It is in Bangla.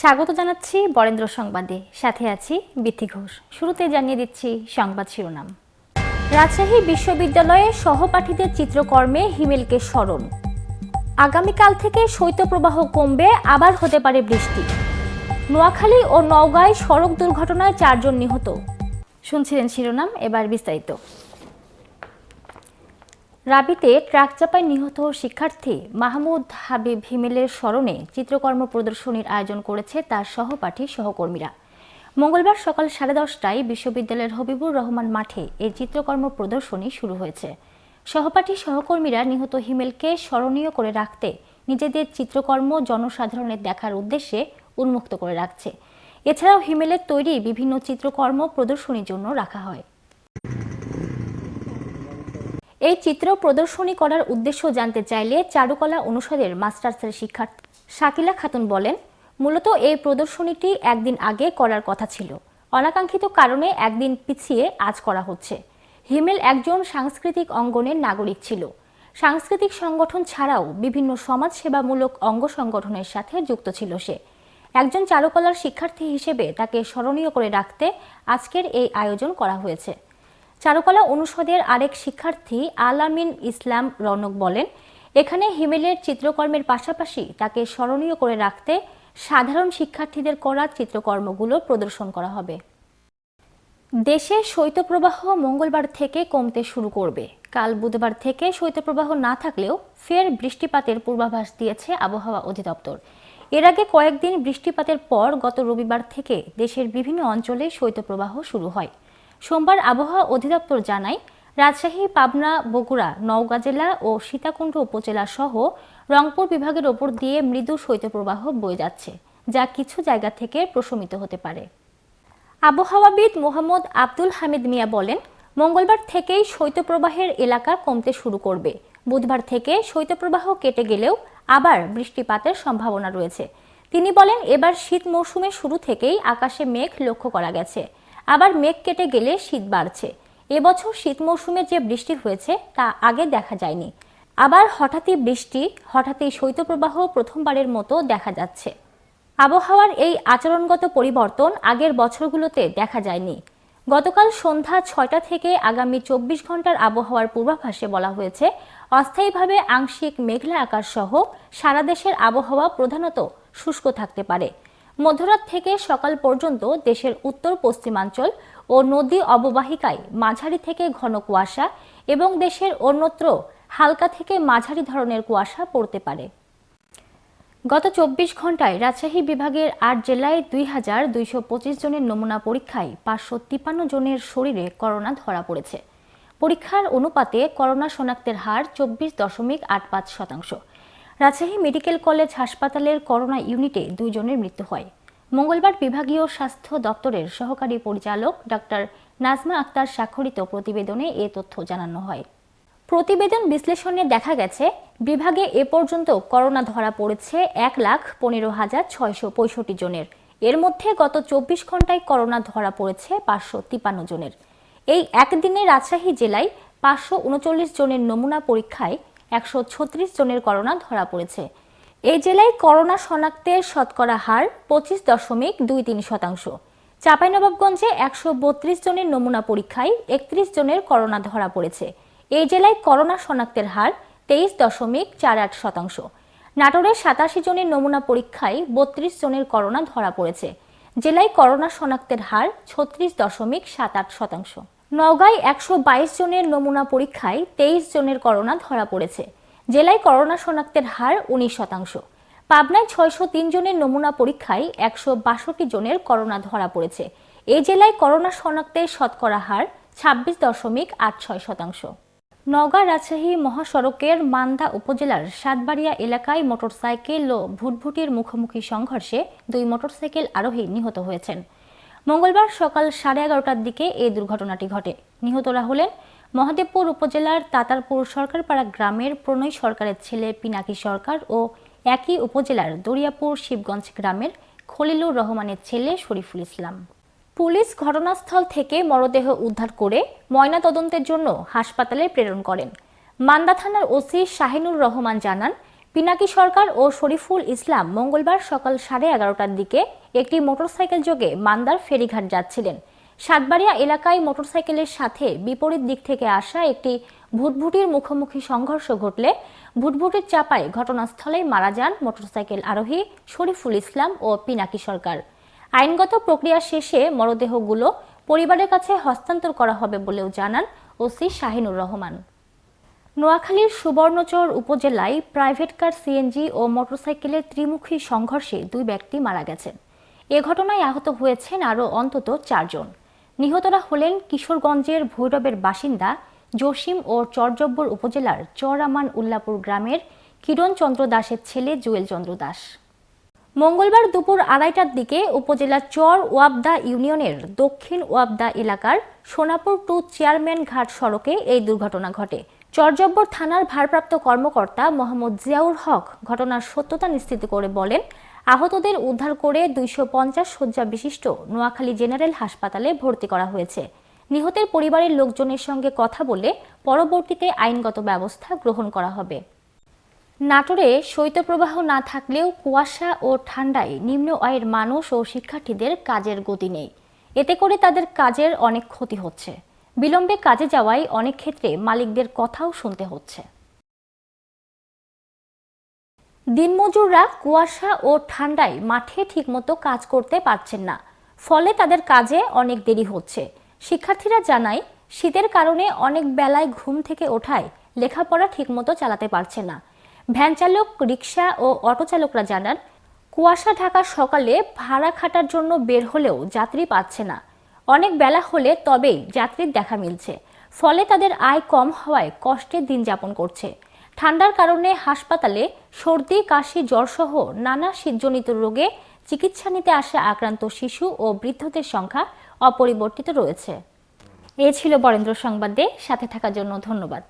স্বাগত জানাচ্ছি বরেন্দ্র সংবাদে। সাথে আছি বিথি ঘোষ। শুরুতে জানিয়ে দিচ্ছি সংবাদ শিরোনাম। রাজশাহী বিশ্ববিদ্যালয়ে সহপাঠীদের চিত্রকর্মে হিমেলকে স্মরণ। আগামীকাল থেকে শৈত্যপ্রবাহ কমবে, আবার হতে পারে বৃষ্টি। নোয়াখালী ও নওগাঁয় সড়ক দুর্ঘটনায় চারজন নিহত। শুনছিলেন শিরোনাম, এবার বিস্তারিত। রাবিতে ট্রাক চাপায় নিহত শিক্ষার্থী মাহমুদ হাবিব হিমেলের স্মরণে চিত্রকর্ম প্রদর্শনীর আয়োজন করেছে তার সহপাঠী সহকর্মীরা। মঙ্গলবার সকাল সাড়ে দশটায় বিশ্ববিদ্যালয়ের হবিবুর রহমান মাঠে এই চিত্রকর্ম প্রদর্শনী শুরু হয়েছে। সহপাঠী সহকর্মীরা নিহত হিমেলকে স্মরণীয় করে রাখতে নিজেদের চিত্রকর্ম জনসাধারণের দেখার উদ্দেশ্যে উন্মুক্ত করে রাখছে। এছাড়াও হিমেলের তৈরি বিভিন্ন চিত্রকর্ম প্রদর্শনীর জন্য রাখা হয়। এই চিত্র প্রদর্শনী করার উদ্দেশ্য জানতে চাইলে চারুকলা অনুষদের মাস্টার্সের শিক্ষার্থী শাকিলা খাতুন বলেন, মূলত এই প্রদর্শনীটি একদিন আগে করার কথা ছিল। অনাকাঙ্ক্ষিত কারণে একদিন পিছিয়ে আজ করা হচ্ছে। হিমেল একজন সাংস্কৃতিক অঙ্গনের নাগরিক ছিল। সাংস্কৃতিক সংগঠন ছাড়াও বিভিন্ন সমাজসেবামূলক অঙ্গ সংগঠনের সাথে যুক্ত ছিল সে। একজন চারুকলার শিক্ষার্থী হিসেবে তাকে স্মরণীয় করে রাখতে আজকের এই আয়োজন করা হয়েছে। চারুকলা অনুষদের আরেক শিক্ষার্থী আলামিন ইসলাম রনক বলেন, এখানে হিমেলের চিত্রকর্মের পাশাপাশি তাকে স্মরণীয় করে রাখতে সাধারণ শিক্ষার্থীদের করা চিত্রকর্মগুলো প্রদর্শন করা হবে। দেশে শৈত্যপ্রবাহ মঙ্গলবার থেকে কমতে শুরু করবে। কাল বুধবার থেকে শৈত্যপ্রবাহ না থাকলেও ফের বৃষ্টিপাতের পূর্বাভাস দিয়েছে আবহাওয়া অধিদপ্তর। এর আগে কয়েকদিন বৃষ্টিপাতের পর গত রবিবার থেকে দেশের বিভিন্ন অঞ্চলে শৈত্যপ্রবাহ শুরু হয়। সোমবার আবহাওয়া অধিদপ্তর জানায়, রাজশাহী, পাবনা, বগুড়া, নওগাঁ জেলা ও সীতাকুণ্ড উপজেলা সহ রংপুর বিভাগের ওপর দিয়ে মৃদু শৈত্যপ্রবাহ বয়ে যাচ্ছে, যা কিছু জায়গা থেকে প্রশমিত হতে পারে। আবহাওয়াবিদ মোহাম্মদ আব্দুল হামিদ মিয়া বলেন, মঙ্গলবার থেকেই শৈত্যপ্রবাহের এলাকা কমতে শুরু করবে। বুধবার থেকে শৈত্যপ্রবাহ কেটে গেলেও আবার বৃষ্টিপাতের সম্ভাবনা রয়েছে। তিনি বলেন, এবার শীত মৌসুমের শুরু থেকেই আকাশে মেঘ লক্ষ্য করা গেছে। আবার মেঘ কেটে গেলে শীত বাড়ছে। এবছর শীত মৌসুমে যে বৃষ্টি হয়েছে, তা আগে দেখা যায়নি। আবার হঠাৎই বৃষ্টি, হঠাৎই শৈত্যপ্রবাহ প্রথমবারের মতো দেখা যাচ্ছে। আবহাওয়ার এই আচরণগত পরিবর্তন আগের বছরগুলোতে দেখা যায়নি। গতকাল সন্ধ্যা ছয়টা থেকে আগামী চব্বিশ ঘণ্টার আবহাওয়ার পূর্বাভাসে বলা হয়েছে, অস্থায়ীভাবে আংশিক মেঘলা আকাশ সহ সারা দেশের আবহাওয়া প্রধানত শুষ্ক থাকতে পারে। মধ্যরাত থেকে সকাল পর্যন্ত দেশের উত্তর পশ্চিমাঞ্চল ও নদী অববাহিকায় মাঝারি থেকে ঘন কুয়াশা এবং দেশের অন্যত্র হালকা থেকে মাঝারি ধরনের কুয়াশা পড়তে পারে। গত চব্বিশ ঘন্টায় রাজশাহী বিভাগের আট জেলায় দুই হাজার দুইশো পঁচিশ জনের নমুনা পরীক্ষায় পাঁচশো তিপ্পান্ন জনের শরীরে করোনা ধরা পড়েছে। পরীক্ষার অনুপাতে করোনা শনাক্তের হার চব্বিশ দশমিক আট পাঁচ শতাংশ। রাজশাহী মেডিকেল কলেজ হাসপাতালের করোনা ইউনিটে দুইজনের মৃত্যু হয়। মঙ্গলবার বিভাগীয় স্বাস্থ্য দপ্তরের সহকারী পরিচালক ডাক্তার নাজমা আক্তার স্বাক্ষরিত প্রতিবেদনে এ তথ্য জানানো হয়। প্রতিবেদন বিশ্লেষণে দেখা গেছে, বিভাগে এ পর্যন্ত করোনা ধরা পড়েছে এক লাখ পনেরো হাজার ছয়শো পঁয়ষট্টি জনের। এর মধ্যে গত চব্বিশ ঘন্টায় করোনা ধরা পড়েছে পাঁচশো তিপান্ন জনের। এই একদিনে রাজশাহী জেলায় পাঁচশো উনচল্লিশ জনের নমুনা পরীক্ষায় একশো ছত্রিশ জনের করোনা ধরা পড়েছে। এই জেলায় করোনা শনাক্তের শতকরা হার পঁচিশ দশমিক দুই তিন শতাংশ। চাঁপাইনবাবগঞ্জে একশো বত্রিশ জনের নমুনা পরীক্ষায় একত্রিশ জনের করোনা ধরা পড়েছে। এই জেলায় করোনা শনাক্তের হার তেইশ দশমিক চার আট শতাংশ। নাটোরে সাতাশি জনের নমুনা পরীক্ষায় বত্রিশ জনের করোনা ধরা পড়েছে। জেলায় করোনা শনাক্তের হার ছত্রিশ দশমিক সাত আট শতাংশ। নওগাঁয় একশো বাইশ জনের নমুনা পরীক্ষায় তেইশ জনের করোনা ধরা পড়েছে। জেলায় করোনা শনাক্তের হার উনিশ শতাংশ। পাবনায় ছয়শো তিন জনের নমুনা পরীক্ষায় একশো বাষট্টি জনের করোনা ধরা পড়েছে। এ জেলায় করোনা শনাক্তের শতকরা হার ছাব্বিশ দশমিক আট ছয় শতাংশ। নওগাঁ রাজশাহী মহাসড়কের মান্দা উপজেলার সাতবাড়িয়া এলাকায় মোটরসাইকেল ও ভুটভুটির মুখোমুখি সংঘর্ষে দুই মোটরসাইকেল আরোহী নিহত হয়েছেন। মঙ্গলবার সকাল সাড়ে এগারোটার দিকে এই দুর্ঘটনাটি ঘটে। নিহতরা হলেন মহাদেবপুর উপজেলার তাতারপুর সরকারপাড়া গ্রামের প্রণয় সরকারের ছেলে পিনাকি সরকার ও একই উপজেলার দরিয়াপুর শিবগঞ্জ গ্রামের খলিলুর রহমানের ছেলে শরীফুল ইসলাম। পুলিশ ঘটনাস্থল থেকে মরদেহ উদ্ধার করে ময়না তদন্তের জন্য হাসপাতালে প্রেরণ করেন। মান্দা থানার ওসি শাহিনুর রহমান জানান পিনাকি সরকার ও শরীফুল ইসলাম মঙ্গলবার সকাল সাড়ে এগারোটার দিকে একটি মোটরসাইকেল যোগে মান্দার ফেরিঘাট যাচ্ছিলেন। সাতবাড়িয়া এলাকায় মোটরসাইকেলের সাথে বিপরীত দিক থেকে আসা একটি ভুটভুটির মুখোমুখি সংঘর্ষ ঘটলে ভুটভুটির চাপায় ঘটনাস্থলেই মারা যান মোটরসাইকেল আরোহী শরীফুল ইসলাম ও পিনাকি সরকার। আইনগত প্রক্রিয়া শেষে মরদেহগুলো পরিবারের কাছে হস্তান্তর করা হবে বলেও জানান ওসি শাহিনুর রহমান। নোয়াখালীর সুবর্ণচর উপজেলায় প্রাইভেট কার, সিএনজি ও মোটরসাইকেলের ত্রিমুখী সংঘর্ষে দুই ব্যক্তি মারা গেছেন। এ ঘটনায় আহত হয়েছেন আরও অন্তত চারজন। নিহতরা হলেন কিশোরগঞ্জের ভৈরবের বাসিন্দা জসিম ও চরজব্বর উপজেলার চরামান উল্লাপুর গ্রামের কিরণ চন্দ্র দাসের ছেলে জুয়েল চন্দ্র দাস। মঙ্গলবার দুপুর আড়াইটার দিকে উপজেলা চর ওয়াবদা ইউনিয়নের দক্ষিণ ওয়াবদা এলাকার সোনাপুর টু চেয়ারম্যান ঘাট সড়কে এই দুর্ঘটনা ঘটে। চরজব্বর থানার ভারপ্রাপ্ত কর্মকর্তা মোহাম্মদ জিয়াউর হক ঘটনার সত্যতা নিশ্চিত করে বলেন, আহতদের উদ্ধার করে দুইশো পঞ্চাশ শয্যা বিশিষ্ট নোয়াখালী জেনারেল হাসপাতালে ভর্তি করা হয়েছে। নিহতের পরিবারের লোকজনের সঙ্গে কথা বলে পরবর্তীতে আইনগত ব্যবস্থা গ্রহণ করা হবে। নাটোরে শৈত্যপ্রবাহ না থাকলেও কুয়াশা ও ঠান্ডায় নিম্ন আয়ের মানুষ ও শিক্ষার্থীদের কাজের গতি নেই। এতে করে তাদের কাজের অনেক ক্ষতি হচ্ছে। বিলম্বে কাজে যাওয়ায় অনেক ক্ষেত্রে মালিকদের কথাও শুনতে হচ্ছে। দিনমজুররা কুয়াশা ও ঠান্ডায় মাঠে ঠিকমতো কাজ করতে পারছেন না। ফলে তাদের কাজে অনেক দেরি হচ্ছে। শিক্ষার্থীরা জানায়, শীতের কারণে অনেক বেলায় ঘুম থেকে ওঠায় লেখাপড়া ঠিকমতো চালাতে পারছে না। ভ্যান চালক রিক্সা ও অটো চালকরা জানান, কুয়াশা ঢাকা সকালে ভাড়া খাটার জন্য বের হলেও যাত্রী পাচ্ছে না। অনেক বেলা হলে তবেই যাত্রীর দেখা মিলছে। ফলে তাদের আয় কম হওয়ায় কষ্টের দিন যাপন করছে। ঠান্ডার কারণে হাসপাতালে সর্দি, কাশি জ্বরসহ নানা শীতজনিত রোগে চিকিৎসা নিতে আসা আক্রান্ত শিশু ও বৃদ্ধদের সংখ্যা অপরিবর্তিত রয়েছে। এ ছিল বরেন্দ্র সংবাদে সাথে থাকার জন্য ধন্যবাদ।